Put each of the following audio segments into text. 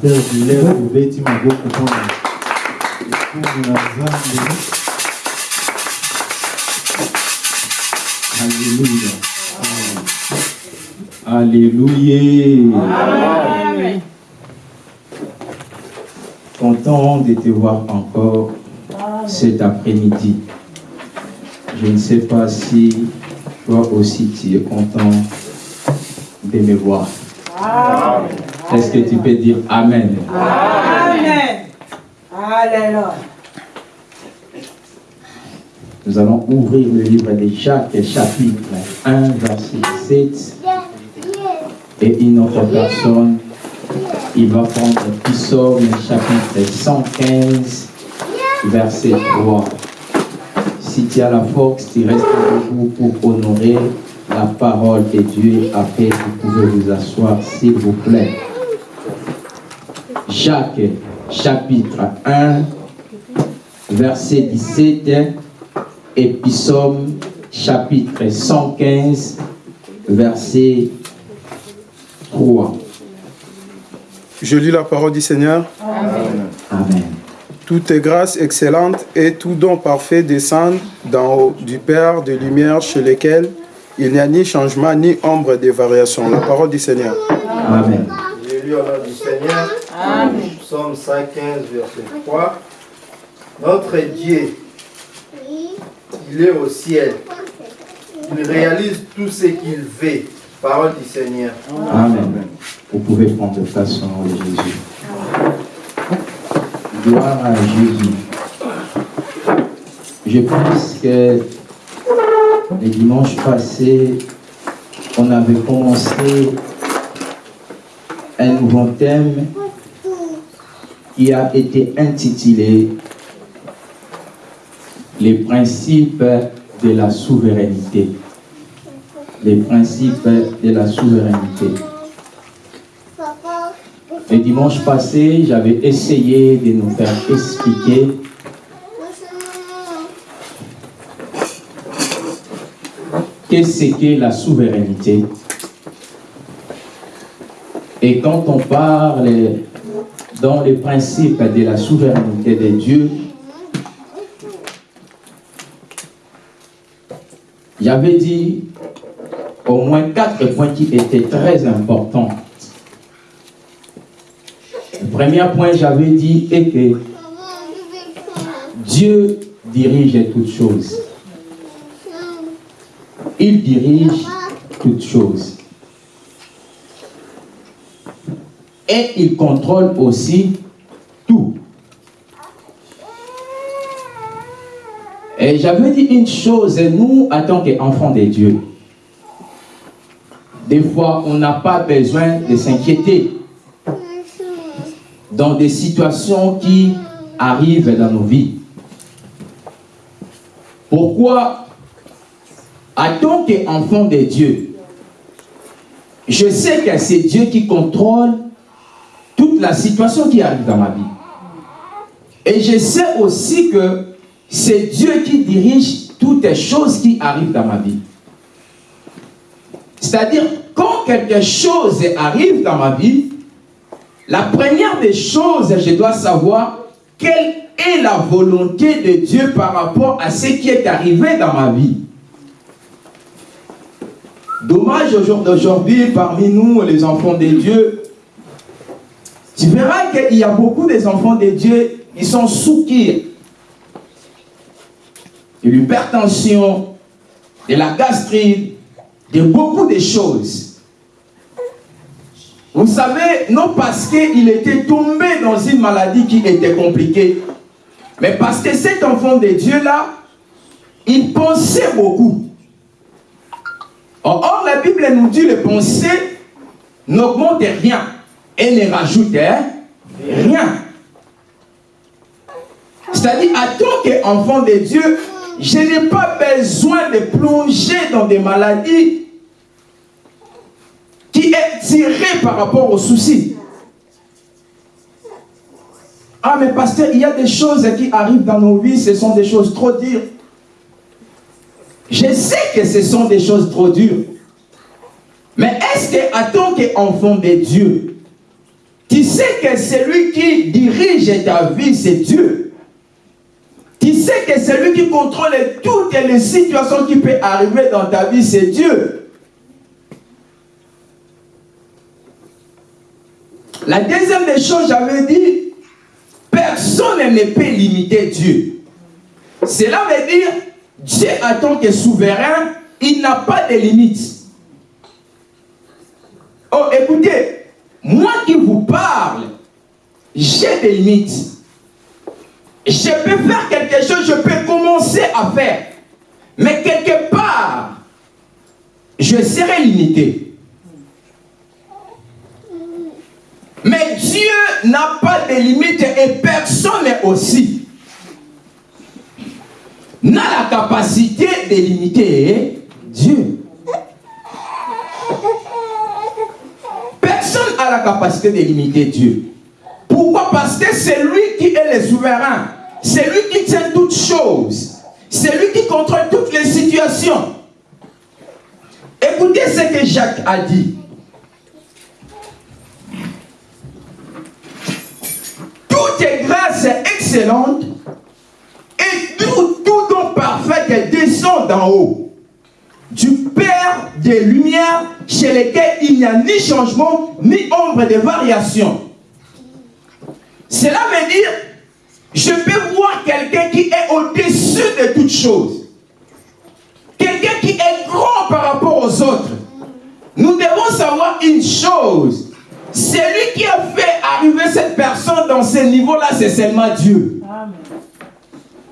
pasteur dileo ubeti maboko mpona ekumu na nzambe Alléluia. Alléluia. Content de te voir encore cet après-midi. Je ne sais pas si toi aussi tu es content de me voir. Est-ce que tu peux dire Amen? Amen. Alléluia. Nous allons ouvrir le livre de Jacques, chapitre 1, verset 7. Et une autre personne, il va prendre Psaume, chapitre 115, verset 3. Si tu as la force, tu restes debout pour honorer la parole de Dieu. Après, vous pouvez vous asseoir, s'il vous plaît. Jacques, chapitre 1, verset 17 et Psaume chapitre 115, verset 3. Je lis la parole du Seigneur. Amen. Toute grâce excellente et tout don parfait descendent d'en haut du Père de lumière chez lequel il n'y a ni changement ni ombre de variation. La parole du Seigneur. Amen. J'ai lu au nom du Seigneur. Psaume 115, verset 3. Notre Dieu, il est au ciel. Il réalise tout ce qu'il veut. Parole du Seigneur. Amen. Vous pouvez prendre place au nom de Jésus. Gloire à Jésus. Je pense que le dimanche passé, on avait commencé un nouveau thème qui a été intitulé Les principes de la souveraineté. Les principes de la souveraineté. Le dimanche passé, j'avais essayé de nous faire expliquer qu'est-ce qu'est la souveraineté. Et quand on parle dans les principes de la souveraineté de Dieu, j'avais dit au moins quatre points qui étaient très importants. Le premier point, j'avais dit, est que Dieu dirige toutes choses. Il dirige toutes choses. Et il contrôle aussi tout. Et j'avais dit une chose, nous, en tant qu'enfants de Dieu, des fois, on n'a pas besoin de s'inquiéter dans des situations qui arrivent dans nos vies. Pourquoi En tant qu'enfant de Dieu, je sais que c'est Dieu qui contrôle la situation qui arrive dans ma vie. Et je sais aussi que c'est Dieu qui dirige toutes les choses qui arrivent dans ma vie. C'est-à-dire, quand quelque chose arrive dans ma vie, la première des choses, je dois savoir quelle est la volonté de Dieu par rapport à ce qui est arrivé dans ma vie. Dommage au jour d'aujourd'hui, parmi nous, les enfants de Dieu, tu verras qu'il y a beaucoup des enfants de Dieu qui sont sous qui de l'hypertension, de la gastrite, de beaucoup de choses. Vous savez, non parce qu'il était tombé dans une maladie qui était compliquée, mais parce que cet enfant de Dieu-là, il pensait beaucoup. Or, la Bible nous dit les pensées n'augmentent rien et ne rajoutent rien. C'est-à-dire, en tant qu'enfant de Dieu, je n'ai pas besoin de plonger dans des maladies qui est tiré par rapport aux soucis. Ah, mais pasteur, il y a des choses qui arrivent dans nos vies, ce sont des choses trop dures. Je sais que ce sont des choses trop dures. Mais est-ce que, tant qu'enfant de Dieu, Tu sais que celui qui dirige ta vie, c'est Dieu. Tu sais que celui qui contrôle toutes les situations qui peuvent arriver dans ta vie, c'est Dieu. La deuxième des choses, j'avais dit, personne ne peut limiter Dieu. Cela veut dire, Dieu en tant que souverain, il n'a pas de limites. Oh, écoutez, moi qui vous parle, j'ai des limites. Je peux faire quelque chose, je peux commencer à faire. Mais quelque part, je serai limité. Mais Dieu n'a pas de limites et personne aussi n'a la capacité de limiter Dieu. La capacité de limiter Dieu. Pourquoi? Parce que c'est lui qui est le souverain. C'est lui qui tient toutes choses. C'est lui qui contrôle toutes les situations. Écoutez ce que Jacques a dit. Toute grâce excellente et tout, tout don parfait descend d'en haut. Du Père des Lumières chez lesquels il n'y a ni changement ni ombre de variation. Cela veut dire, je peux voir quelqu'un qui est au-dessus de toutes choses. Quelqu'un qui est grand par rapport aux autres. Nous devons savoir une chose. Celui qui a fait arriver cette personne dans ce niveau-là, c'est seulement Dieu.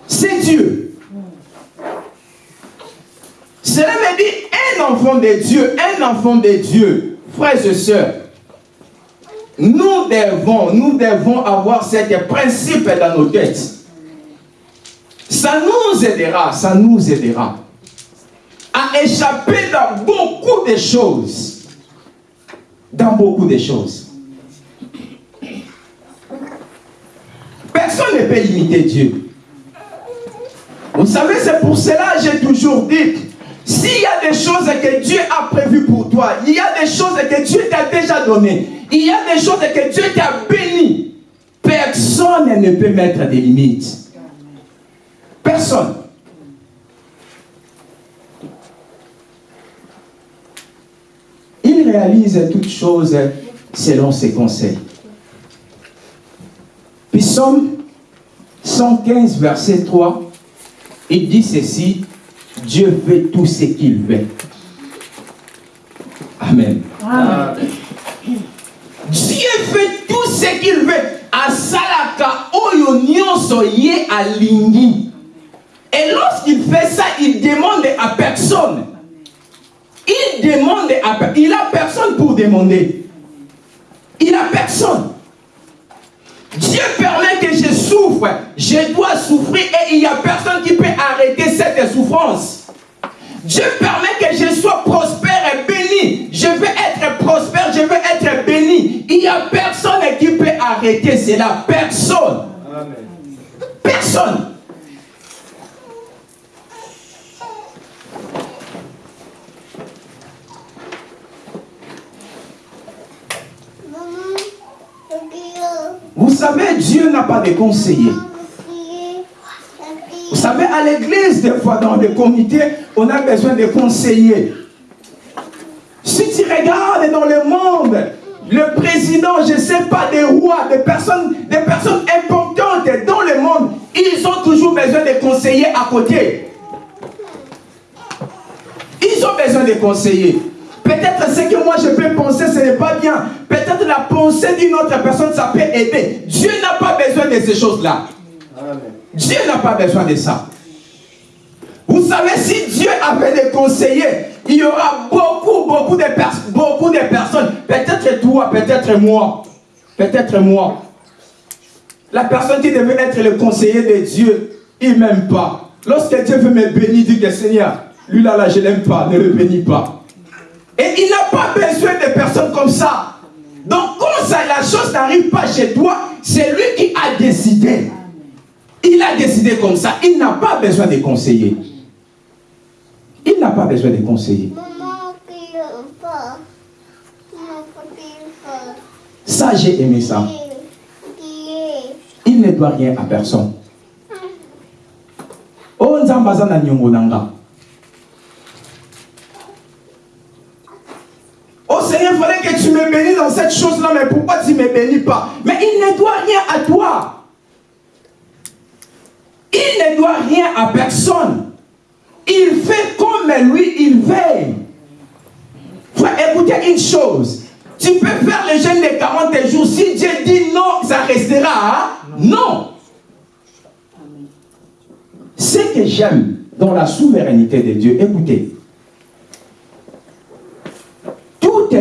C'est Dieu. Cela veut dire un enfant de Dieu, un enfant de Dieu, frères et sœurs. Nous devons, nous devons avoir ce principe dans nos têtes. Ça nous aidera, ça nous aidera à échapper dans beaucoup de choses. Dans beaucoup de choses. Personne ne peut limiter Dieu. Vous savez, c'est pour cela que j'ai toujours dit, s'il y a des choses que Dieu a prévues pour toi, il y a des choses que Dieu t'a déjà données, il y a des choses que Dieu t'a bénies, personne ne peut mettre des limites. Personne. Il réalise toutes choses selon ses conseils. Psaume 115, verset 3, il dit ceci, Dieu fait tout ce qu'il veut. Amen. Dieu fait tout ce qu'il veut. Asalaka oyo nyonso ye alingi. Et lorsqu'il fait ça, il demande à personne. Il demande à personne. Il a personne pour demander. Il a personne. Dieu permet que je souffre. Je dois souffrir et il n'y a personne qui peut arrêter cette souffrance. Dieu permet que je sois prospère et béni. Je veux être prospère, je veux être béni. Il n'y a personne qui peut arrêter cela. Personne. Personne. Vous savez, Dieu n'a pas de conseillers. Vous savez, à l'église, des fois, dans les comités, on a besoin de conseillers. Si tu regardes dans le monde, le président, je ne sais pas, des rois, des personnes, des personnes importantes dans le monde, ils ont toujours besoin de conseillers à côté. Ils ont besoin de conseillers. Peut-être ce que moi je peux penser, ce n'est pas bien. La pensée d'une autre personne, ça peut aider. Dieu n'a pas besoin de ces choses-là. Dieu n'a pas besoin de ça. Vous savez, si Dieu avait des conseillers, il y aura beaucoup, beaucoup de, beaucoup de personnes. Peut-être toi, peut-être moi. Peut-être moi. La personne qui devait être le conseiller de Dieu, il ne m'aime pas. Lorsque Dieu veut me bénir, dit que Seigneur, lui là, là, je ne l'aime pas, ne le bénis pas. Et il n'a pas besoin de personnes comme ça. Donc quand ça, la chose n'arrive pas chez toi, c'est lui qui a décidé. Il a décidé comme ça. Il n'a pas besoin de conseiller. Il n'a pas besoin de conseiller. Ça, j'ai aimé ça. Il ne doit rien à personne. Oh, Oh Seigneur, il fallait que tu me bénisses dans cette chose-là, mais pourquoi tu ne me bénis pas? Mais il ne doit rien à toi. Il ne doit rien à personne. Il fait comme lui, il veille. Frère, écoutez une chose. Tu peux faire le jeûne de 40 jours. Si Dieu dit non, ça restera. Hein? Non. Ce que j'aime dans la souveraineté de Dieu, écoutez,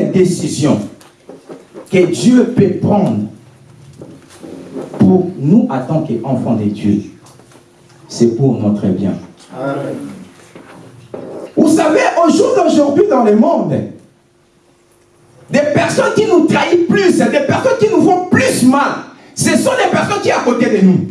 toute décision que Dieu peut prendre pour nous en tant qu'enfants de Dieu, c'est pour notre bien. Vous savez, au jour d'aujourd'hui dans le monde, des personnes qui nous trahissent plus, des personnes qui nous font plus mal, ce sont des personnes qui sont à côté de nous.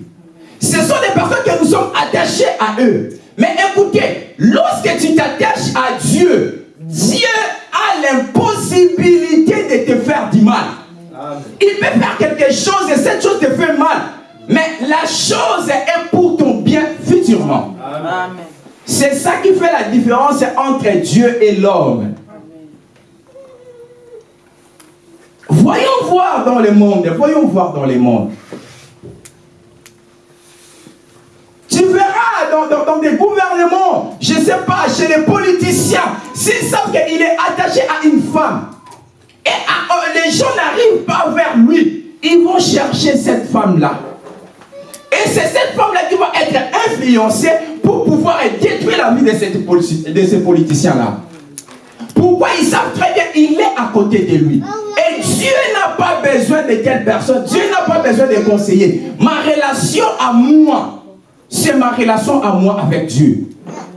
Ce sont des personnes que nous sommes attachés à eux. Mais écoutez, lorsque tu t'attaches à Dieu, Dieu a l'impossibilité de te faire du mal. Il peut faire quelque chose et cette chose te fait mal. Mais la chose est pour ton bien futurement. C'est ça qui fait la différence entre Dieu et l'homme. Voyons voir dans le monde, voyons voir dans le monde. Tu verras dans, des gouvernements, je ne sais pas, chez les politiciens, s'ils savent qu'il est attaché à une femme, et oh, les gens n'arrivent pas vers lui, ils vont chercher cette femme-là. Et c'est cette femme-là qui va être influencée pour pouvoir détruire la vie de, de ces politiciens-là. Pourquoi ils savent très bien qu'il est à côté de lui. Et Dieu n'a pas besoin de telle personne. Dieu n'a pas besoin de conseiller. Ma relation à moi, c'est ma relation à moi avec Dieu.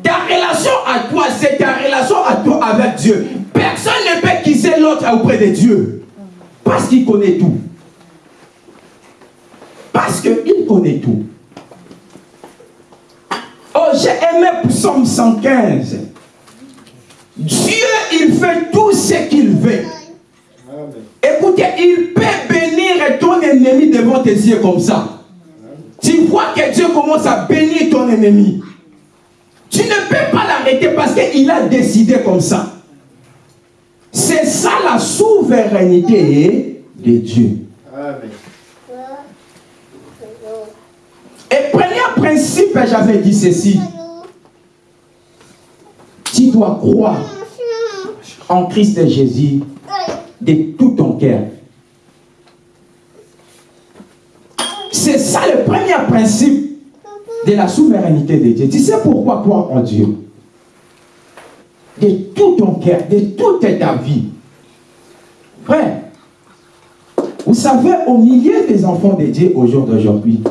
Ta relation à toi, c'est ta relation à toi avec Dieu. Personne ne peut quitter l'autre auprès de Dieu. Parce qu'il connaît tout. Parce qu'il connaît tout. Oh, j'ai aimé Psaume 115. Dieu, il fait tout ce qu'il veut. Écoutez, il peut bénir ton ennemi devant tes yeux comme ça. Tu vois que Dieu commence à bénir ton ennemi. Tu ne peux pas l'arrêter parce qu'il a décidé comme ça. C'est ça la souveraineté de Dieu. Et premier principe, j'avais dit ceci. Tu dois croire en Christ Jésus de tout ton cœur. C'est ça le premier principe de la souveraineté de Dieu. Tu sais pourquoi croire en Dieu? De tout ton cœur, de toute ta vie. Frère, vous savez, au milieu des enfants de Dieu au jour d'aujourd'hui,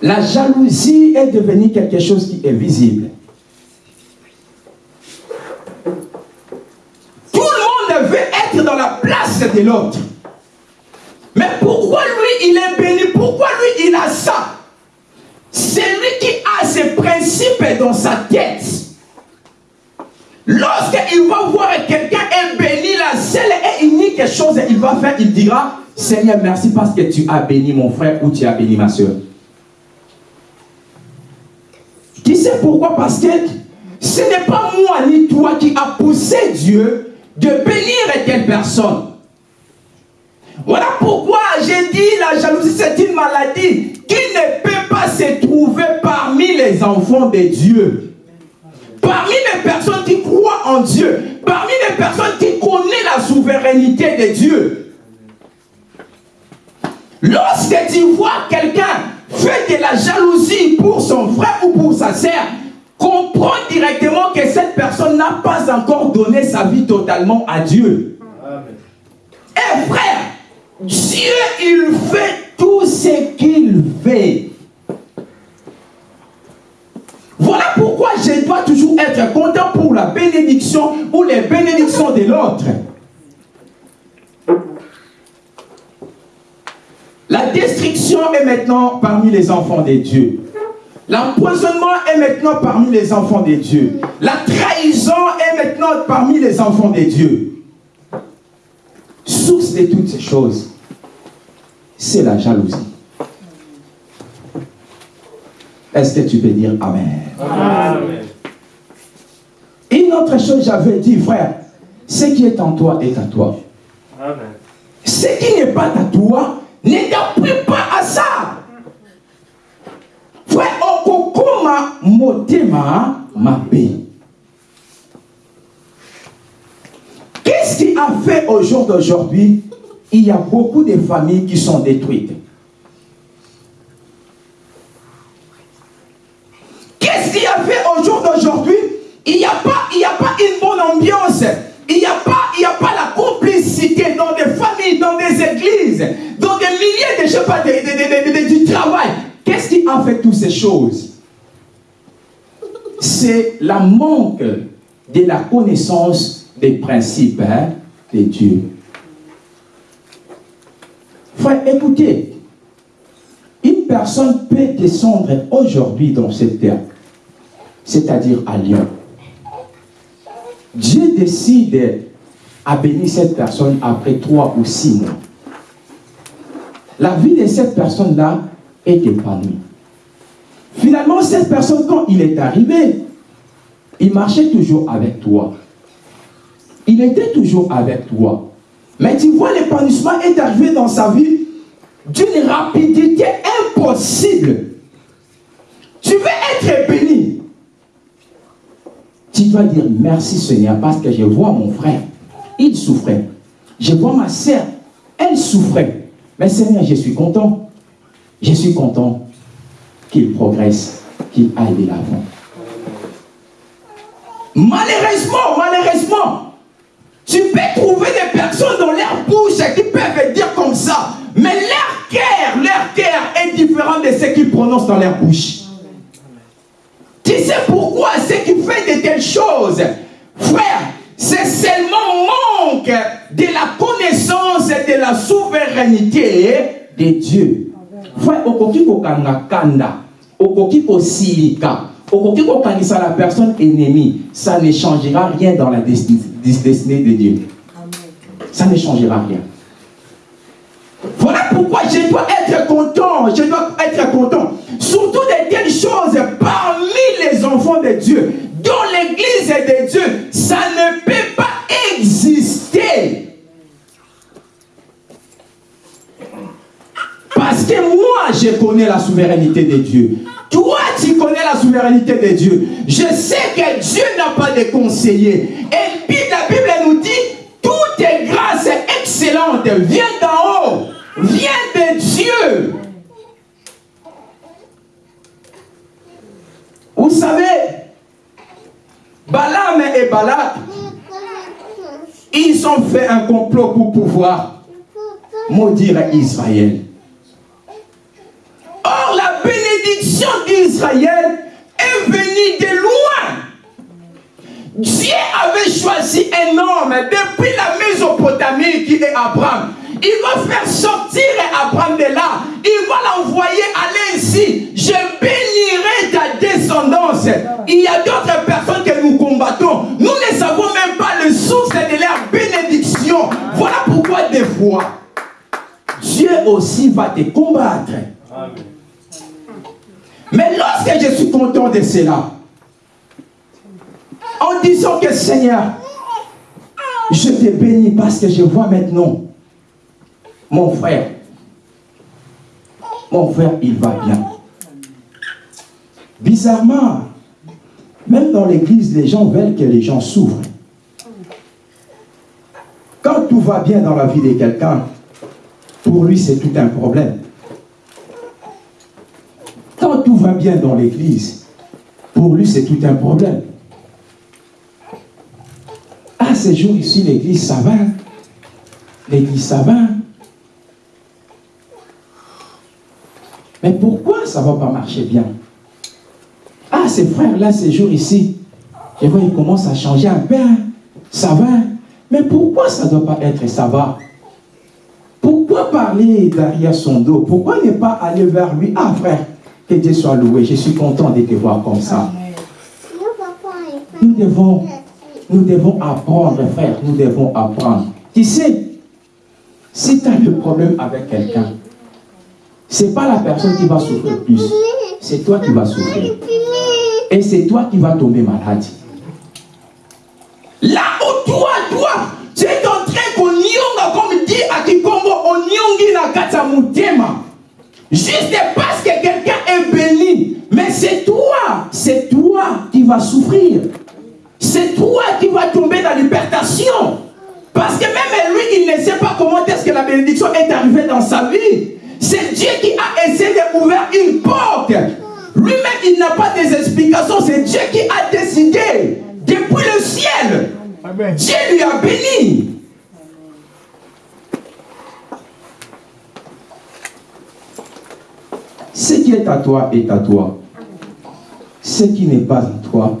la jalousie est devenue quelque chose qui est visible. Tout le monde veut être dans la place de l'autre. Il est béni Pourquoi lui, il a ça? C'est lui qui a ses principes dans sa tête. Lorsqu'il va voir quelqu'un est béni, la seule et unique chose qu'il va faire, il dira, Seigneur, merci parce que tu as béni mon frère ou tu as béni ma soeur. Tu sais pourquoi Parce que ce n'est pas moi ni toi qui a poussé Dieu de bénir telle personne. Voilà pourquoi j'ai dit la jalousie c'est une maladie qui ne peut pas se trouver parmi les enfants de Dieu. Parmi les personnes qui croient en Dieu, parmi les personnes qui connaissent la souveraineté de Dieu. Lorsque tu vois quelqu'un faire de la jalousie pour son frère ou pour sa sœur, comprends directement que cette personne n'a pas encore donné sa vie totalement à Dieu. Et frère, Dieu, il fait tout ce qu'il veut. Voilà pourquoi je dois toujours être content pour la bénédiction ou les bénédictions de l'autre. La destruction est maintenant parmi les enfants de Dieu. L'empoisonnement est maintenant parmi les enfants de Dieu. La trahison est maintenant parmi les enfants de Dieu. cause de toutes ces choses, c'est la jalousie. Est-ce que tu peux dire Amen? Amen. Une autre chose, j'avais dit, frère, ce qui est en toi est à toi. Amen. Ce qui n'est pas à toi, ne t'appuie pas à ça. Frère, okokoma motema mabe. Qu'est-ce qui a fait au jour d'aujourd'hui Il y a beaucoup de familles qui sont détruites. Qu'est-ce qui a fait au jour d'aujourd'hui? Il n'y a, pas- y une bonne ambiance. Il n'y a, pas- y la complicité dans des familles, dans des églises, dans des milliers de, je de- du travail. Qu'est-ce qui a fait toutes ces choses? C'est la manque de la connaissance des principes hein, de Dieu. Frère, écoutez, une personne peut descendre aujourd'hui dans cette terre, c'est-à-dire à Lyon. Dieu décide à bénir cette personne après trois ou six mois. La vie de cette personne-là est épanouie. Finalement, cette personne, quand il est arrivé, il marchait toujours avec toi. Il était toujours avec toi. Mais tu vois, l'épanouissement est arrivé dans sa vie d'une rapidité impossible. Tu veux être béni. Tu dois dire merci Seigneur parce que je vois mon frère, il souffrait. Je vois ma sœur, elle souffrait. Mais Seigneur, je suis content. Je suis content qu'il progresse, qu'il aille de l'avant. Malheureusement, malheureusement, tu peux trouver des personnes dans leur bouche qui peuvent dire comme ça, mais leur cœur, leur cœur est différent de ce qu'ils prononcent dans leur bouche. Tu sais pourquoi ce qui fait de telles choses? Frère, c'est seulement manque de la connaissance et de la souveraineté de Dieu. Frère, okoki kokanga kanda, okoki kosilika, okoki kokangisa la personne ennemie, ça ne changera rien dans la destinée, destinée de Dieu. Ça ne changera rien. Voilà pourquoi je dois être content, je dois être content. Surtout de telles choses parmi les enfants de Dieu, dans l'église de Dieu, ça ne peut pas exister. Parce que moi, je connais la souveraineté de Dieu. Toi, tu connais la souveraineté de Dieu. Je sais que Dieu n'a pas de conseiller. Et puis la Bible nous dit, toute grâce excellente vient d'en haut, vient de Dieu. Vous savez, Balaam et Balak, ils ont fait un complot pour pouvoir maudire Israël. Bénédiction d'Israël est venue de loin. Dieu avait choisi un homme depuis la Mésopotamie qui est Abraham. Il va faire sortir Abraham de là. Il va l'envoyer aller ici. Je bénirai ta descendance. Il y a d'autres personnes que nous combattons. Nous ne savons même pas le source de leur bénédiction. Voilà pourquoi des fois, Dieu aussi va te combattre. Mais lorsque je suis content de cela, en disant que Seigneur, je te bénis parce que je vois maintenant mon frère. Mon frère, il va bien. Bizarrement, même dans l'église, les gens veulent que les gens souffrent. Quand tout va bien dans la vie de quelqu'un, pour lui, c'est tout un problème. Va bien dans l'église, pour lui, c'est tout un problème. Ah, ces jours ici, l'église, ça va. L'église, ça va. Mais pourquoi ça va pas marcher bien? Ah, ces frères-là, ces jours ici, je vois, ils commencent à changer un peu. hein. Ça va. Mais pourquoi ça ne doit pas être ça va? Pourquoi parler derrière son dos? Pourquoi ne pas aller vers lui? Ah, frère, Dieu soit loué. Je suis content de te voir comme ça. Nous devons, nous devons apprendre, frère. Nous devons apprendre. Tu sais, Si tu as le problème avec quelqu'un, c'est pas la personne qui va souffrir plus, c'est toi qui vas souffrir. Et c'est toi qui vas tomber malade. Là où toi, toi, tu es en train qu'on comme dit à Kikombo, on na kata mutema. Juste parce que quelqu'un est béni. Mais c'est toi, c'est toi qui vas souffrir. C'est toi qui vas tomber dans l'hypertension. Parce que même lui, il ne sait pas comment est-ce que la bénédiction est arrivée dans sa vie. C'est Dieu qui a essayé d'ouvrir une porte. Lui-même, il n'a pas des explications. C'est Dieu qui a décidé depuis le ciel. Dieu lui a béni. Ce est à toi est à toi. Ce qui n'est pas en toi,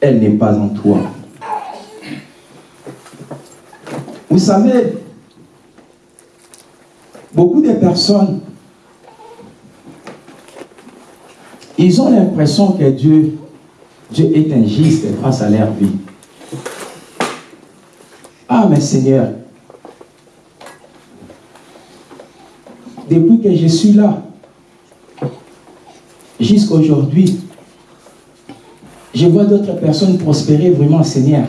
elle n'est pas en toi. Vous savez, beaucoup de personnes, ils ont l'impression que Dieu, Dieu est injuste face à leur vie. Ah, mais Seigneur, depuis que je suis là, jusqu'à aujourd'hui, je vois d'autres personnes prospérer vraiment, Seigneur.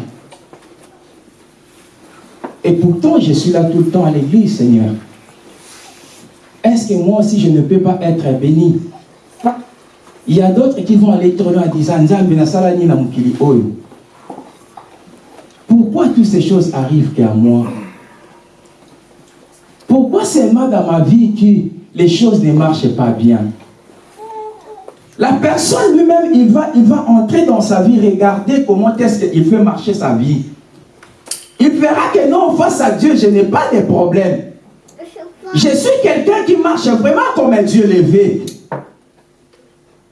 Et pourtant, je suis là tout le temps à l'église, Seigneur. Est-ce que moi aussi, je ne peux pas être béni? Il y a d'autres qui vont aller tourner en disant, pourquoi toutes ces choses arrivent qu'à moi? Pourquoi seulement dans ma vie que les choses ne marchent pas bien? La personne lui-même, il va, il va entrer dans sa vie, regarder comment est-ce qu'il fait marcher sa vie. Il verra que non, face à Dieu, je n'ai pas de problème. Je suis quelqu'un qui marche vraiment comme un Dieu levé.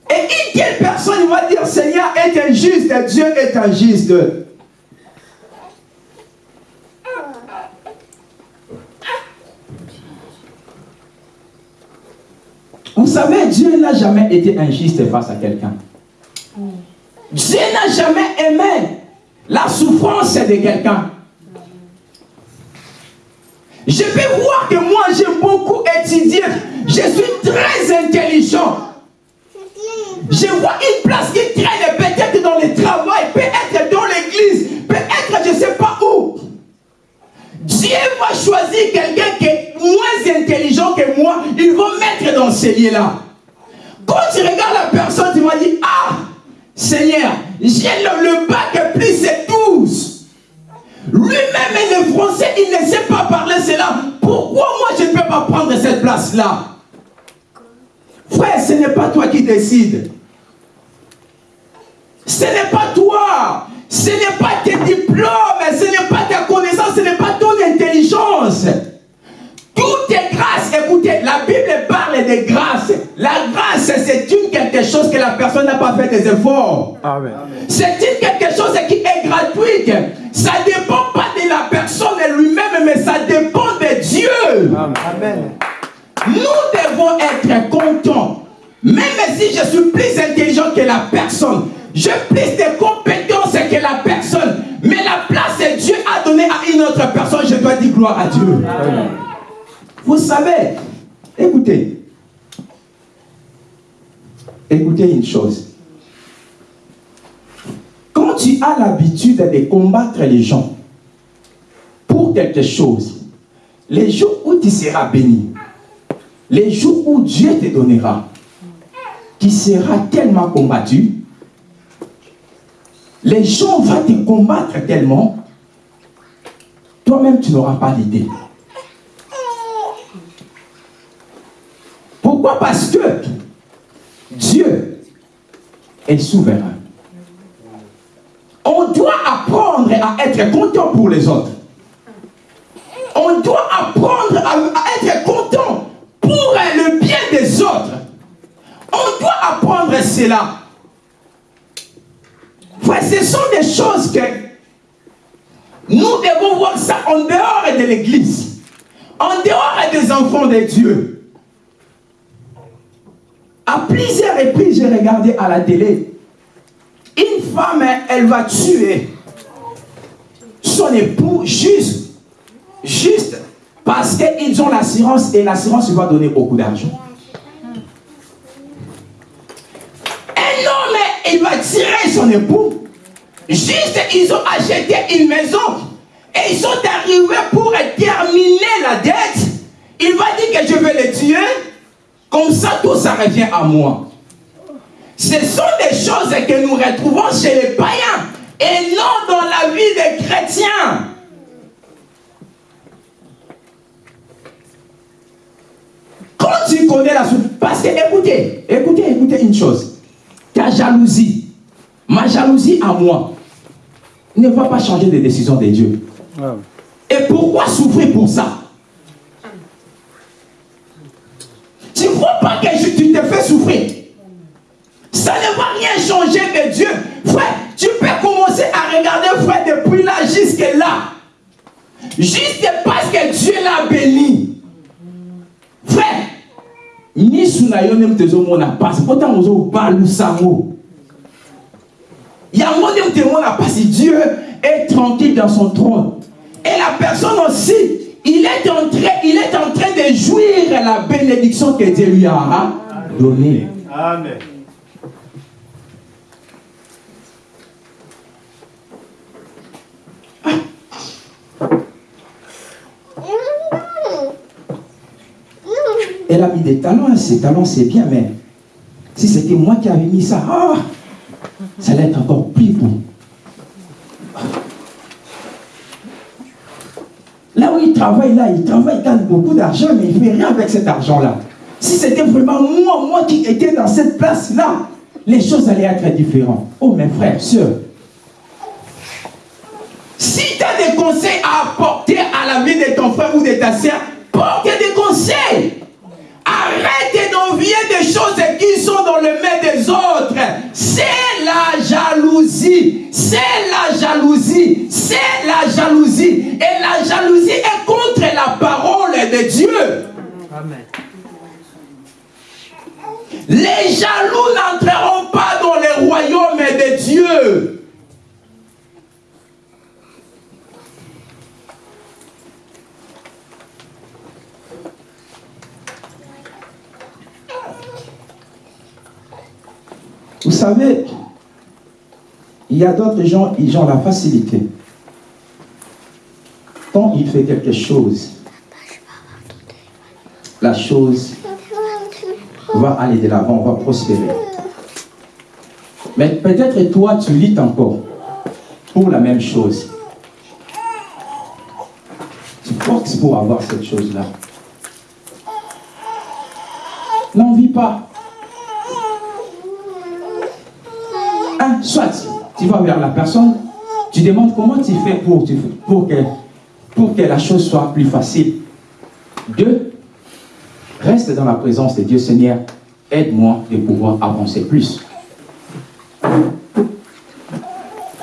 Et une telle personne va dire, Seigneur est injuste, Dieu est injuste. Vous savez, Dieu n'a jamais été injuste face à quelqu'un. Dieu n'a jamais aimé la souffrance de quelqu'un. Je peux voir que moi, j'ai beaucoup étudié. Je suis très intelligent. Je vois une place qui traîne peut-être dans le travail, peut-être dans l'église, peut-être je ne sais pas. Dieu va choisir quelqu'un qui est moins intelligent que moi, il va mettre dans ces lieux-là. Quand tu regardes la personne, tu vas dire, ah, Seigneur, j'ai le, bac plus c'est 12. Lui-même est le français, il ne sait pas parler cela. Pourquoi moi je ne peux pas prendre cette place-là? Frère, ce n'est pas toi qui décides. Ce n'est pas toi. Ce n'est pas tes diplômes, ce n'est pas ta connaissance, ce n'est pas ton Tout est grâce. Écoutez, la Bible parle de grâce. La grâce, c'est une quelque chose que la personne n'a pas fait des efforts. C'est une quelque chose qui est gratuite. Ça ne dépend pas de la personne lui-même, mais ça dépend de Dieu. Amen. Nous devons être contents. Même si je suis plus intelligent que la personne, j'ai plus de compétences que la personne, mais la place une autre personne, je dois dire gloire à Dieu. Amen. Vous savez, écoutez, écoutez une chose. Quand tu as l'habitude de combattre les gens pour quelque chose, les jours où tu seras béni, les jours où Dieu te donnera, qui sera tellement combattu, les gens vont te combattre tellement, toi-même tu n'auras pas l'idée. Pourquoi? Parce que Dieu est souverain. On doit apprendre à être content pour les autres. On doit apprendre à, être content pour le bien des autres. On doit apprendre cela. ce sont des choses que nous devons voir ça en dehors de l'église, en dehors des enfants de Dieu. À plusieurs reprises, j'ai regardé à la télé. Une femme, elle va tuer son époux juste, juste Parce qu'ils ont l'assurance et l'assurance va donner beaucoup d'argent. Un homme, il va tirer son époux. Juste, ils ont acheté une maison et ils sont arrivés pour terminer la dette. Il va dire que je vais les tuer. Comme ça, tout ça revient à moi. Ce sont des choses que nous retrouvons chez les païens et non dans la vie des chrétiens. Quand tu connais la souffrance, parce que écoutez, écoutez, écoutez une chose. Ta jalousie, ma jalousie à moi, ne va pas changer les décisions de Dieu. Et pourquoi souffrir pour ça? Tu ne vois pas que tu te fais souffrir? Ça ne va rien changer que Dieu. Frère, tu peux commencer à regarder, frère, depuis là jusqu'à là. Juste parce que Dieu l'a béni. Frère, ni sunayo te tezomona pasi pota mozobalusango yango nde temona pasi dieu est tranquille dans son trône et la personne aussi il est en train, il est en train de jouir la bénédiction que Dieu lui a donnée. Amen. Elle a mis des talents, ces talents c'est bien, mais si c'était moi qui avais mis ça, ah, ça allait être encore Là où il travaille, là, il travaille, il gagne beaucoup d'argent, mais il ne fait rien avec cet argent-là. Si c'était vraiment moi, moi qui étais dans cette place-là, les choses allaient être différentes. Oh, mes frères, sœurs, si tu as des conseils à apporter à la vie de ton frère ou de ta sœur, porte des conseils. Arrête d'envier des choses jalousie. C'est la jalousie. C'est la jalousie. Et la jalousie est contre la parole de Dieu. Amen. Les jaloux n'entreront pas dans le royaume de Dieu. Vous savez, il y a d'autres gens, ils ont la facilité. Quand il fait quelque chose, la chose va aller de l'avant, va prospérer. Mais peut-être toi, tu luttes encore pour la même chose. Tu forces pour avoir cette chose-là. N'en vis pas. soit tu vas vers la personne, tu demandes comment tu fais pour, pour, que, pour que la chose soit plus facile. Deux, reste dans la présence de Dieu, Seigneur, aide-moi de pouvoir avancer plus.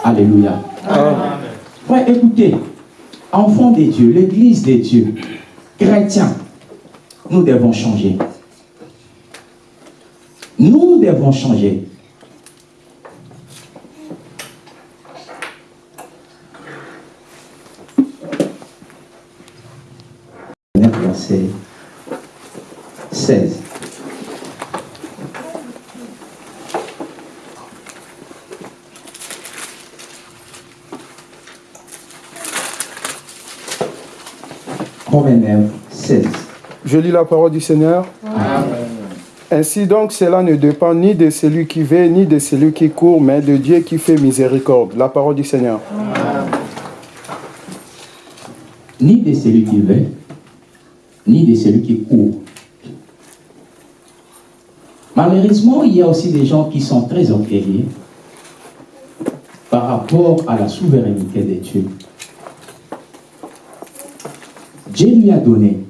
Alléluia. Amen. écoutez, enfants de Dieu, l'église de Dieu, chrétiens, nous devons changer. Nous devons changer. verset 16. Romains 16. Je lis la parole du Seigneur. Ainsi donc, cela ne dépend ni de celui qui veut, ni de celui qui court, mais de Dieu qui fait miséricorde. La parole du Seigneur. Ni de celui qui veut, ni de celui qui court. Malheureusement, il y a aussi des gens qui sont très orgueilleux par rapport à la souveraineté de Dieu. Dieu lui a donné.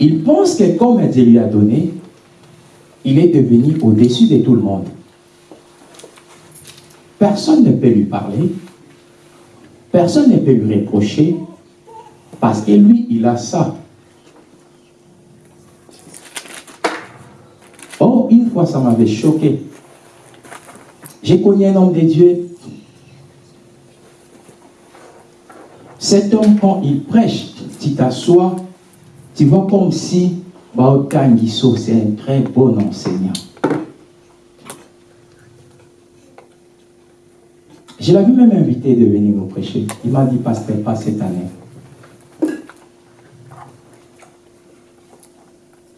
Il pense que comme Dieu lui a donné, il est devenu au-dessus de tout le monde. Personne ne peut lui parler, personne ne peut lui reprocher, parce que lui, il a ça. Oh, une fois, ça m'avait choqué. J'ai connu un homme de Dieu. Cet homme, quand il prêche, tu t'assois, tu vois comme si Bao Kangiso, c'est un très bon enseignant. Je l'avais même invité de venir nous prêcher. Il m'a dit, pasteur, pas cette année.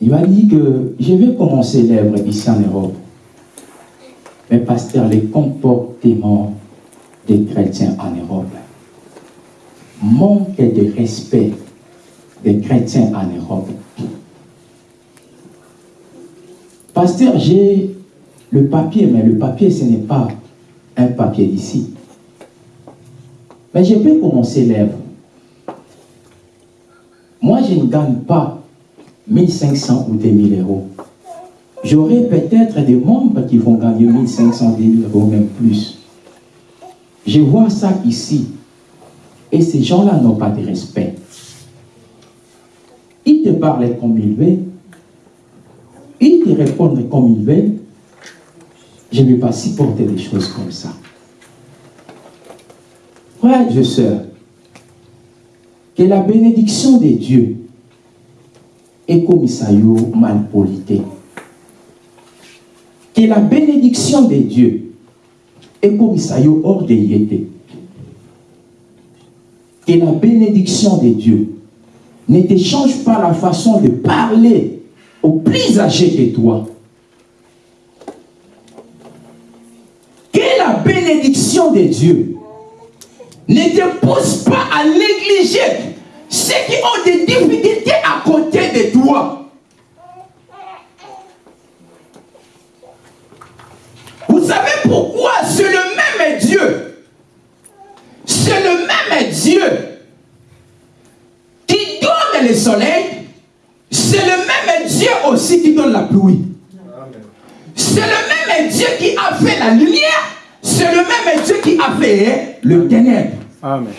Il m'a dit que je vais commencer l'œuvre ici en Europe. Mais pasteur, les comportements des chrétiens en Europe manquent de respect des chrétiens en Europe. Pasteur, j'ai le papier, mais le papier, ce n'est pas un papier d'ici. Mais je peux commencer l'œuvre. Moi, je ne gagne pas 1500 ou 2000 euros. J'aurai peut-être des membres qui vont gagner 1500, 2000 euros, même plus. Je vois ça ici. Et ces gens-là n'ont pas de respect. Parlent comme ils veulent. Ils te répondent comme ils veulent. Je ne vais pas supporter des choses comme ça. Frères et sœurs, que la bénédiction de Dieu est comme ça mal polité. Que la bénédiction de Dieu est comme ça orgueilleté. Que la bénédiction de Dieu ne te change pas la façon de parler au plus âgé que toi. Que la bénédiction de Dieu ne te pousse pas à négliger ceux qui ont des difficultés à côté de toi. Vous savez pourquoi? C'est le même Dieu. C'est le même Dieu donne le soleil. C'est le même Dieu aussi qui donne la pluie. C'est le même Dieu qui a fait la lumière. C'est le même Dieu qui a fait le ténèbre. Amen.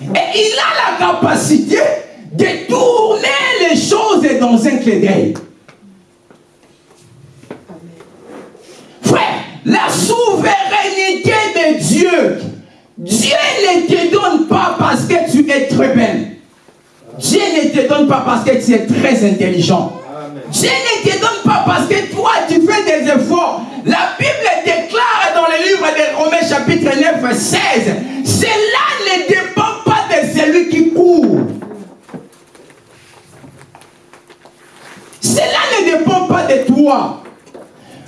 Et il a la capacité de tourner les choses dans un clé d'œil. Frère, la souveraineté donne pas parce que tu es très intelligent. Dieu ne te donne pas parce que toi tu fais des efforts. La Bible déclare dans le livre de Romains chapitre 9, 16, cela ne dépend pas de celui qui court. Cela ne dépend pas de toi.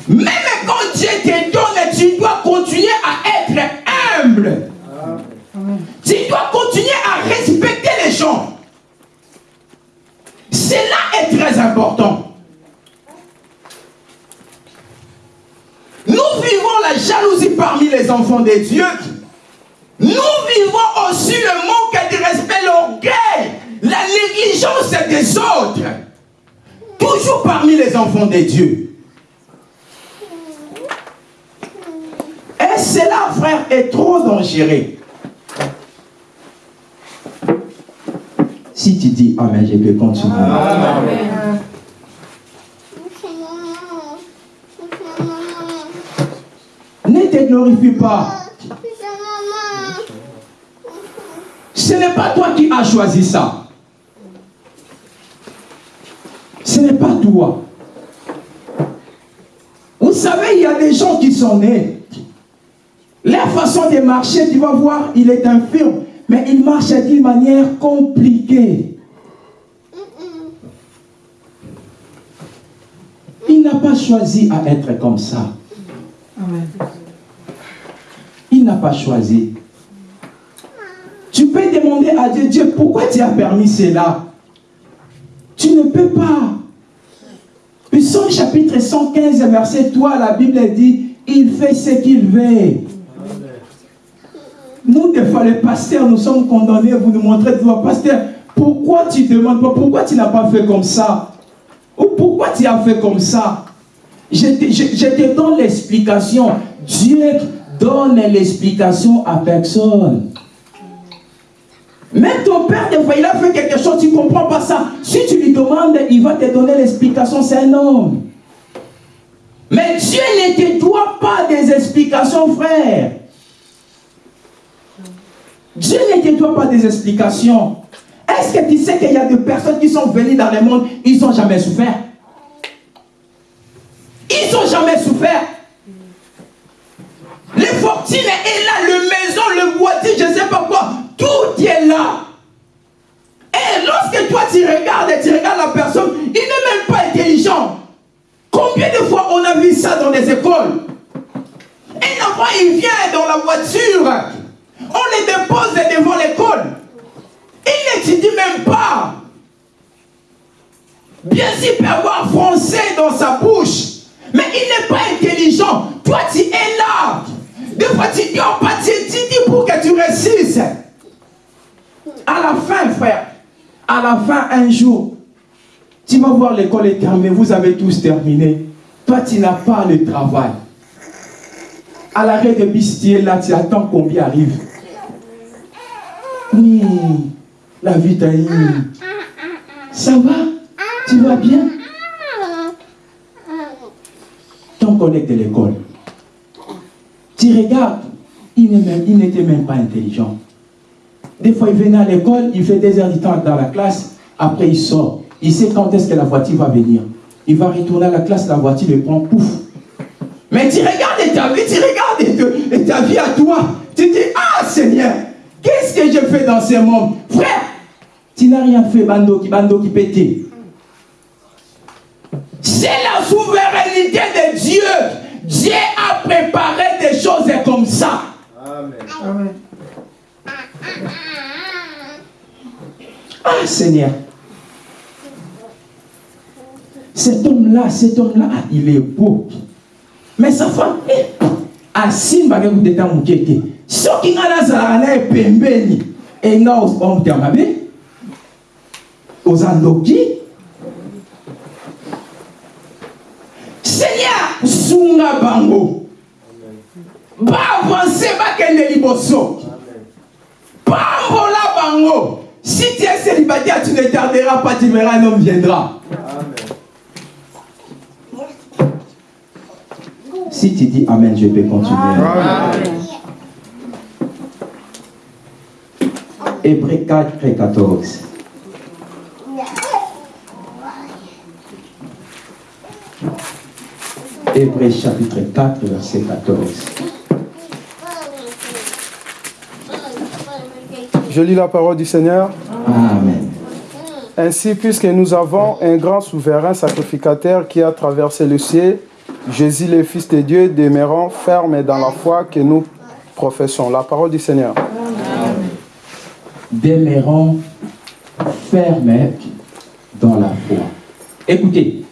Même quand Dieu te donne, tu dois continuer à être humble. Tu dois continuer à respecter les gens. Cela est très important. Nous vivons la jalousie parmi les enfants de Dieu. Nous vivons aussi le manque de respect, l'orgueil, la négligence des autres. Toujours parmi les enfants de Dieu. Et cela, frère, est trop dangereux? Si tu dis Amen, je peux continuer. Amen. Ne te glorifie pas. Ce n'est pas toi qui as choisi ça. Ce n'est pas toi. Vous savez, il y a des gens qui sont nés. Leur façon de marcher, tu vas voir, il est infirme. Mais il marche d'une manière compliquée. Il n'a pas choisi à être comme ça. Il n'a pas choisi. Tu peux demander à Dieu, Dieu, pourquoi tu as permis cela? Tu ne peux pas. Psalm chapitre 115, verset 3, la Bible dit, il fait ce qu'il veut. Des fois, les pasteurs, nous sommes condamnés, vous nous montrez, toi, pasteur, pourquoi tu demandes pas, pourquoi tu n'as pas fait comme ça? Ou pourquoi tu as fait comme ça? Je te, donne l'explication. Dieu donne l'explication à personne. Même ton père, des fois, il a fait quelque chose, tu ne comprends pas ça. Si tu lui demandes, il va te donner l'explication, c'est un homme. Mais Dieu ne te doit pas des explications, frère. Dieu ne te pas des explications. Est-ce que tu sais qu'il y a des personnes qui sont venues dans le monde, ils n'ont jamais souffert? Ils n'ont jamais souffert. Les fortunes est là, le maison, le voiture, je ne sais pas quoi, tout est là. Et lorsque toi tu regardes et tu regardes la personne, il n'est même pas intelligent. Combien de fois on a vu ça dans les écoles? Un enfant, il vient dans la voiture, on les dépose devant l'école. Il n'étudie même pas. Bien sûr, il peut avoir français dans sa bouche, mais il n'est pas intelligent. Toi, tu es là. Des fois, tu dis, oh, tu dis pour que tu réussisses. À la fin, frère, à la fin, un jour, tu vas voir l'école est terminée, vous avez tous terminé. Toi, tu n'as pas le travail. À l'arrêt de bistier, là, tu attends combien arrive. La vie t'a Ça va? Tu vas bien? Ton collègue de l'école. Tu regardes, il n'était même pas intelligent. Des fois, il venait à l'école, il fait des heures du temps dans la classe, après il sort. Il sait quand est-ce que la voiture va venir. Il va retourner à la classe, la voiture le prend, pouf. Mais tu regardes ta vie, tu regardes ta vie à toi. Tu dis, ah Seigneur, qu'est-ce que je fais dans ce monde? Frère, tu n'as rien fait, bando qui, bando qui. C'est la souveraineté de Dieu. Dieu a préparé des choses comme ça. Amen. Amen. Ah Seigneur. Cet homme-là, cet homme-là, il est beau. Mais sa femme, asimba ke kuteta moke te soki ngai nazalaka na ye pembeni e nga omutya mabe oza ndoki seigneur sunga bango baavanse bakende liboso pambola bango si tu es célibataire tu ne tarderas pas tu verras un homme viendra Amen. Si tu dis Amen, je peux continuer. Amen. Hébreu 4 et 14. Hébreu chapitre 4, verset 14. Je lis la parole du Seigneur. Amen. Ainsi, puisque nous avons un grand souverain sacrificateur qui a traversé le ciel, Jésus, le Fils de Dieu, demeurant ferme dans la foi que nous professons. La parole du Seigneur. Demeurant ferme dans la foi. Écoutez,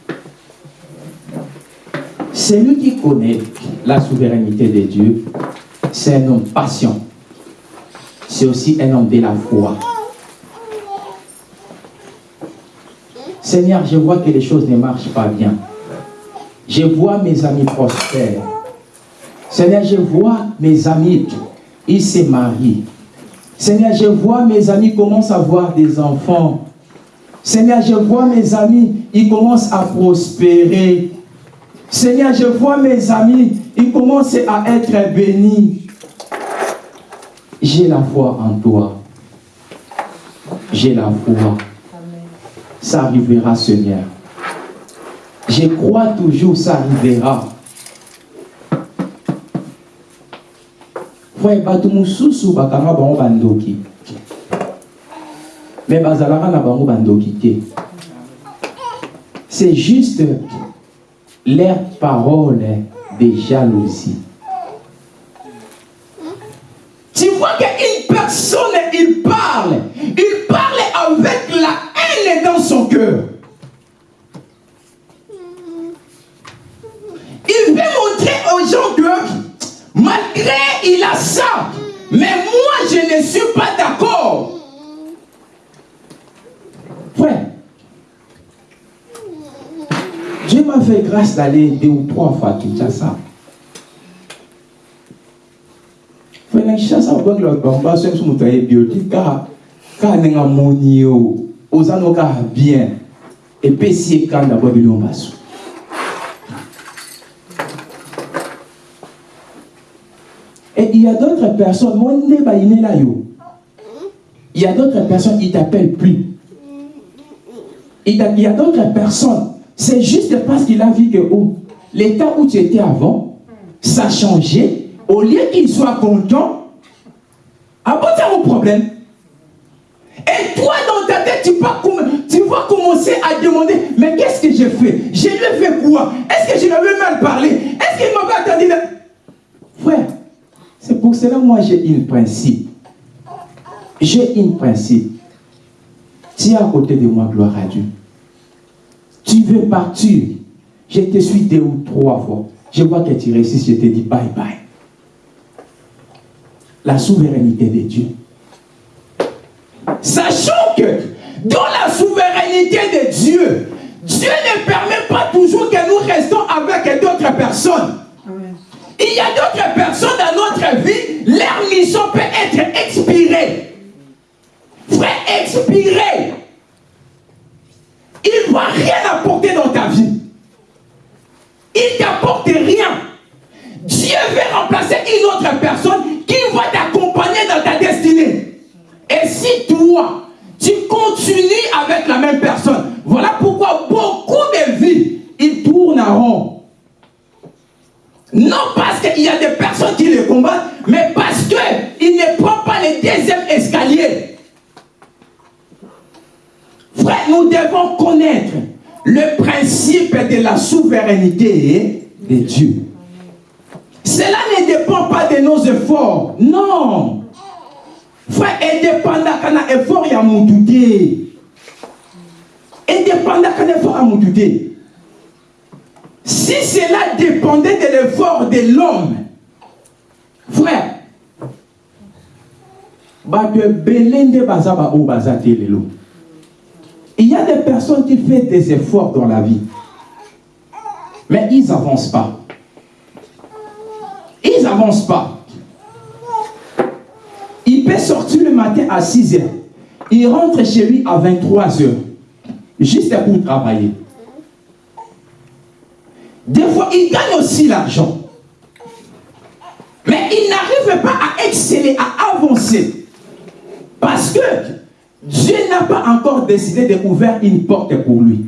celui qui connaît la souveraineté de Dieu, c'est un homme patient. C'est aussi un homme de la foi. Seigneur, je vois que les choses ne marchent pas bien. Je vois mes amis prospères. Seigneur, je vois mes amis, ils se marient. Seigneur, je vois mes amis commencent à avoir des enfants. Seigneur, je vois mes amis, ils commencent à prospérer. Seigneur, je vois mes amis, ils commencent à être bénis. J'ai la foi en toi. J'ai la foi. Ça arrivera, Seigneur. Je crois toujours ça arrivera. Frère bato mosusu bakanga bango bandoki me bazalaka na bango bandoki te c'est juste leur parole de jalousie. Tu vois qu'une personne il parle. Il parle avec la haine dans son cœur. Il veut montrer aux gens que malgré il a ça, mais moi je ne suis pas d'accord. Frère, Dieu m'a fait grâce d'aller deux ou trois fois à Kinshasa. Frère, Kinshasa, on voit que le bamba sur son moutaye biotique, car car nenga moni yo, ozano ka bien, et puis si quand d'abord bilon basu. Et il y a d'autres personnes. Il y a d'autres personnes, ils t'appellent plus. Il y a d'autres personnes, c'est juste parce qu'il a vu que oh, l'état où tu étais avant, ça a changé. Au lieu qu'il soit content, ah bon, c'est un problème. Et toi, dans ta tête, tu vas, commencer à demander, mais qu'est-ce que j'ai fait Je lui ai fait quoi? Est-ce que je lui avais mal parlé Est-ce qu'il m'a pas attendu? Frère, c'est pour cela moi j'ai une principe. J'ai une principe. Tu es à côté de moi, gloire à Dieu. Tu veux partir. Je te suis deux ou trois fois. Je vois que tu réussis, je te dis bye bye. La souveraineté de Dieu. Sachant que dans la souveraineté de Dieu, Dieu ne permet pas toujours que nous restons avec d'autres personnes. Il y a d'autres personnes vie, leur mission peut être expirée. Frère, expirée. Il ne va rien apporter dans ta vie. Il t'apporte rien. Dieu veut remplacer une autre personne qui va t'accompagner dans ta destinée. Et si toi, tu continues avec la même personne, voilà pourquoi beaucoup de vies, ils tournent en rond. Non parce qu'il y a des personnes qui les combattent, mais parce qu'ils ne prennent pas le deuxième escalier. Frère, nous devons connaître le principe de la souveraineté de Dieu. Cela ne dépend pas de nos efforts. Non. Frère, indépendant d'un effort, il y a mon Indépendant d'un effort, il y a mon Si cela dépendait de l'effort de l'homme, frère, il y a des personnes qui font des efforts dans la vie, mais ils n'avancent pas. Ils n'avancent pas. Il peut sortir le matin à 6 heures. Il rentre chez lui à 23 heures. Juste pour travailler. Des fois, il gagne aussi l'argent. Mais il n'arrive pas à exceller, à avancer. Parce que Dieu n'a pas encore décidé d'ouvrir une porte pour lui.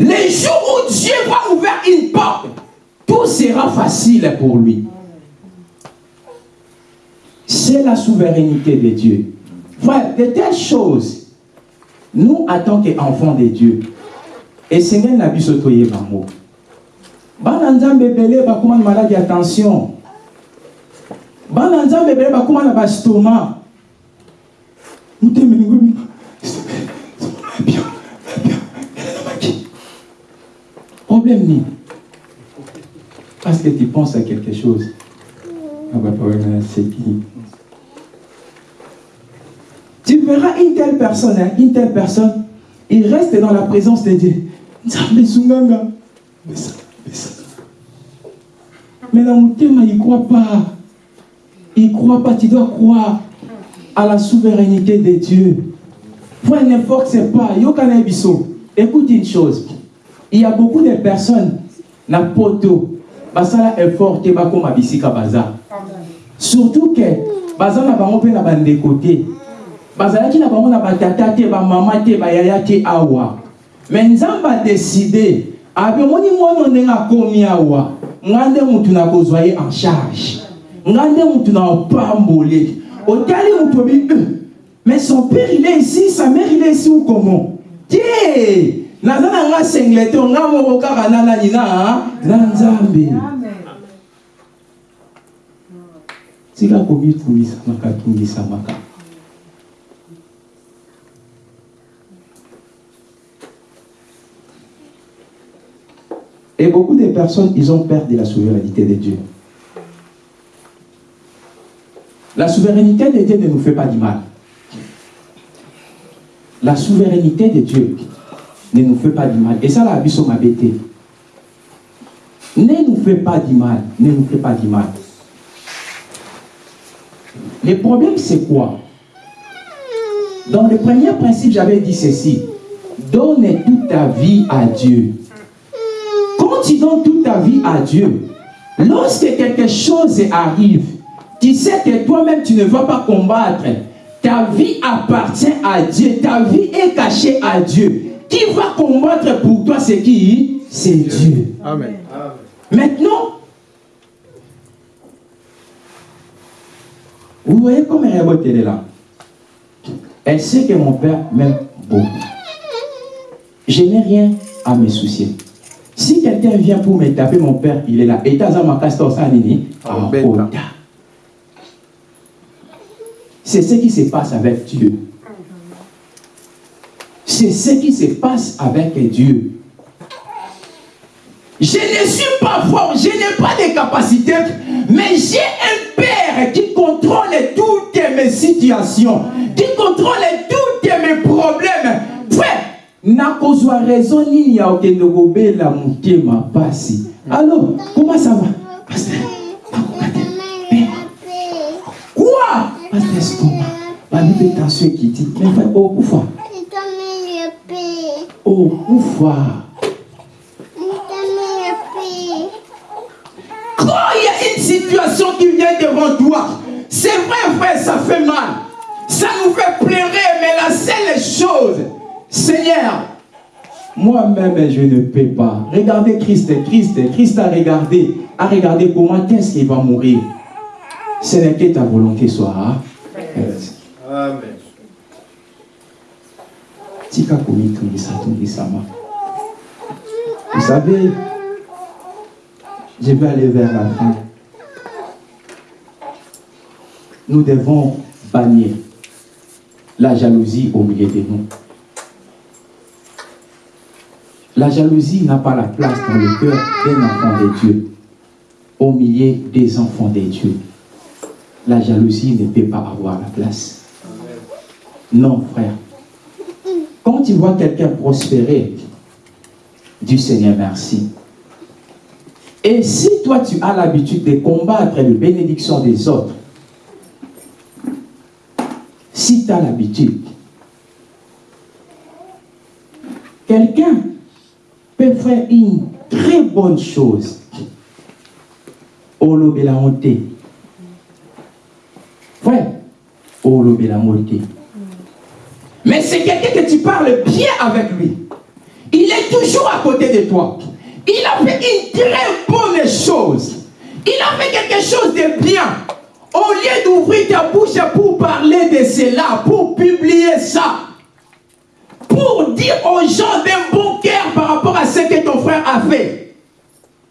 Les jours où Dieu va ouvrir une porte, tout sera facile pour lui. C'est la souveraineté de Dieu. Frère, de telles choses, nous, en tant qu'enfants de Dieu, et Seigneur n'a par mot. Bana nzambe ebele bakóma na maladi ya tension. Bana nzambe na bastoma motema elingo bino bien bien elamaki problème nini parce que tu penses à quelque chose. Tu verras une telle personne hein, une telle personne il reste dans la présence de Dieu mais mais la mutema, il ne croit pas. Il ne croit pas. Tu dois croire à la souveraineté de Dieu. Frère, ne force pas. Écoute une chose. Il y a beaucoup de personnes, na poto, basala effort te bakoma bisika baza. Surtout que baza na bango pe na bande côté. Bazalaki na bango na batata te, ba mama te, ba yaya te awa. Mais nzamba décidé abemoni mwana ndenge akomi awa nga nde mutu nakozwa ye en charge. Nga nde mutu na opambole. Otali mutu obi mais son père il est ici sa mère il est ici ou comment? Tie naza na nga senglete nga moko kaka na nani na na nzambe. Tika kobitungisamaka tungisamaka Et beaucoup de personnes, ils ont peur de la souveraineté de Dieu. La souveraineté de Dieu ne nous fait pas du mal. La souveraineté de Dieu ne nous fait pas du mal. Et ça, la Bible m'a bêté. Ne nous fait pas du mal. Ne nous fait pas du mal. Le problème, c'est quoi? Dans le premier principe, j'avais dit ceci. Donne toute ta vie à Dieu tu donnes toute ta vie à Dieu, lorsque quelque chose arrive, tu sais que toi-même tu ne vas pas combattre, Ta vie appartient à Dieu. Ta vie est cachée à Dieu. Qui va combattre pour toi, c'est qui C'est Dieu. Amen. Maintenant, vous voyez comme elle est là. Elle sait que mon père m'aime beaucoup. Je n'ai rien à me soucier. Si quelqu'un vient pour me taper, mon père, il est là. Et C'est ce qui se passe avec Dieu. C'est ce qui se passe avec Dieu. Je ne suis pas fort, je n'ai pas de capacités, mais j'ai un Père qui contrôle toutes mes situations, qui contrôle tous mes problèmes. Nakozwa raison nini ya okende kobela motema pasi alors comment ça va? Quoi? Pasteur stoma babi mpe tension ekiti. Frère okufa okufa quand il y a une situation qui vient devant toi c'est vrai frère ça fait mal. Ça nous fait pleurer mais la seule chose Seigneur, moi-même, je ne peux pas. Regardez Christ, Christ, Christ a regardé, a regardé comment est-ce qu'il va mourir? Ce n'est que ta volonté soit Amen. Vous savez, je vais aller vers la fin. Nous devons bannir la jalousie au milieu de nous. La jalousie n'a pas la place dans le cœur d'un enfant de Dieu, au milieu des enfants de Dieu. La jalousie ne peut pas avoir la place. Non, frère. Quand tu vois quelqu'un prospérer, du Seigneur merci. Et si toi tu as l'habitude de combattre les bénédictions des autres, si tu as l'habitude, quelqu'un peut faire une très bonne chose. Olo honte. Frère, Olo honte. Mais c'est quelqu'un que tu parles bien avec lui. Il est toujours à côté de toi. Il a fait une très bonne chose. Il a fait quelque chose de bien. Au lieu d'ouvrir ta bouche pour parler de cela, pour publier ça, pour dire aux gens d'un bon cœur par rapport à ce que ton frère a fait.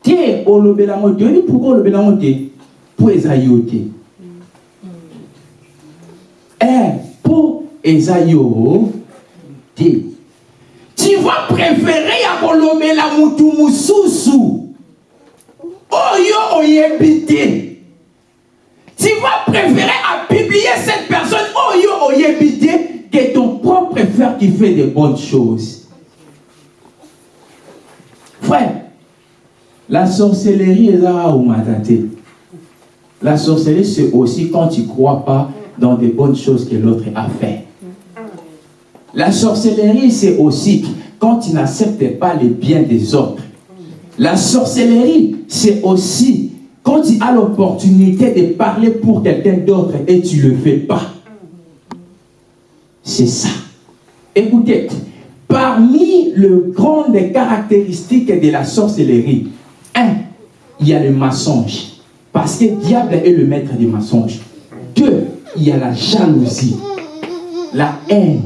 Tiens, au lobelamote, pourquoi au lobelamote Pour Esaïote. Eh, pour Esaïote. Tu vas préférer à kolobela mutu mususu. Oyo oyebite. Tu vas préférer à publier cette personne oyo oyebite que ton propre frère qui fait de bonnes choses. Frère, la sorcellerie est là où La sorcellerie, c'est aussi quand tu ne crois pas dans des bonnes choses que l'autre a fait. La sorcellerie, c'est aussi quand tu n'acceptes pas les biens des autres. La sorcellerie, c'est aussi quand tu as l'opportunité de parler pour quelqu'un d'autre et tu ne le fais pas. C'est ça. Écoutez, parmi les grandes caractéristiques de la sorcellerie, un, il y a le mensonge. Parce que le diable est le maître du mensonge. Deux, il y a la jalousie, la haine.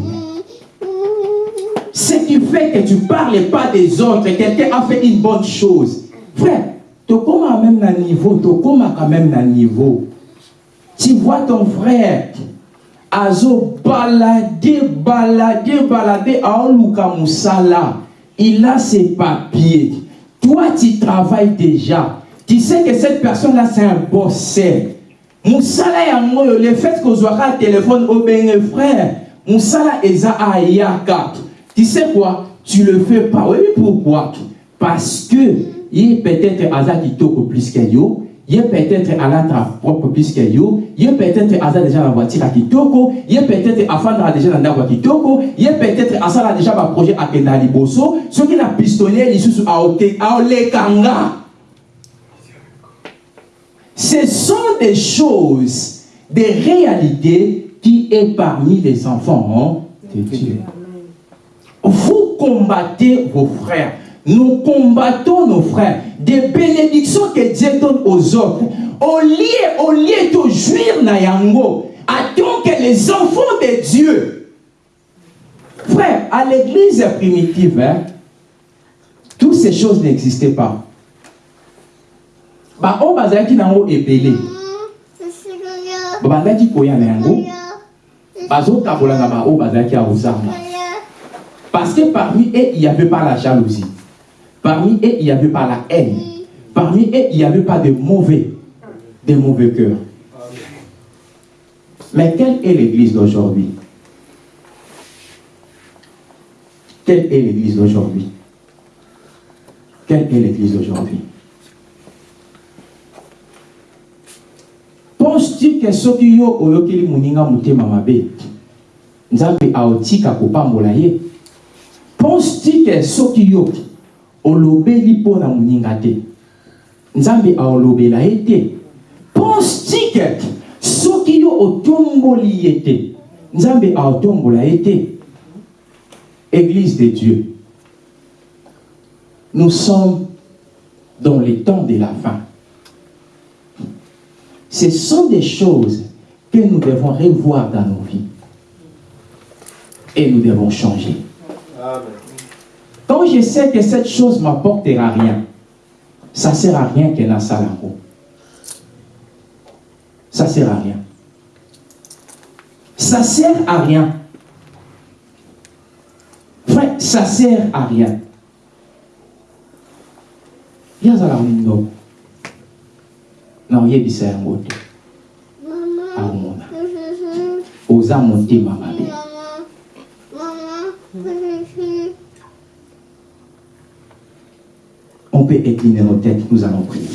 Ce qui fait que tu ne parles pas des autres, quelqu'un a fait une bonne chose. Frère, tu comment même un niveau, tu quand même un niveau. Tu vois ton frère azo balade balade balade aoluka musala. Il a ses papiers. Toi tu travailles déjà. Tu sais que cette personne là c'est un bosseur musala yango le fait que ozwaka téléphone obenge frère musala eza ayaka tu sais quoi? Tu le fais pas. Oui pourquoi? Parce que il peut-être aza kitoko plus que yo il peut-être à la propre plus que yo, il peut-être à déjà la voiture à Kitoko, il peut-être à faire déjà dans la Kitoko, il peut-être à ça déjà un projet à Kendali Bosso, ce qui n'a pistonné les sous à Olekanga. Ce sont des choses, des réalités qui est parmi les enfants hein, de Dieu. Vous combattez vos frères. Nous combattons nos frères. Des bénédictions que Dieu donne aux autres. Au lieu, au lieu de jouir na yango, attends que les enfants de Dieu. Frère, à l'église primitive, hein, toutes ces choses n'existaient pas. Ba o bazalaki nango ebele. babandaki koya na yango bazotabola na bao bazalaki ya kozanga parce que parmi eux il n'y avait pas la jalousie parmi eux il n'y avait pas la haine. Parmi eux il n'y avait pas de mauvais de mauvais cœurs mais quelle est l'église d'aujourd'hui? Quelle est l'église d'aujourd'hui? Quelle est l'église d'aujourd'hui? Penses-tu que soki yo oyokeli moninga motema mabe nzambe aotika kopambola ye penses-tu que soki yo olobeli mpo na moninga te. Nzambe aolobela ye te. Penses-tu que soki yo otomboli ye te. Nzambe aotombola ye te. Église de dieu nous sommes dans les temps de la fin. Ce sont des choses que nous devons revoir dans nos vies. Et nous devons changer. Je sais que cette chose m'apportera rien, ça ne sert à rien qu'elle ça là-haut. Ça ne sert à rien. Ça ne sert à rien. Frère, ça ne sert à rien. Il y a na oyebisa yango te akomona oza motema mabe incliner nos têtes nous allons prier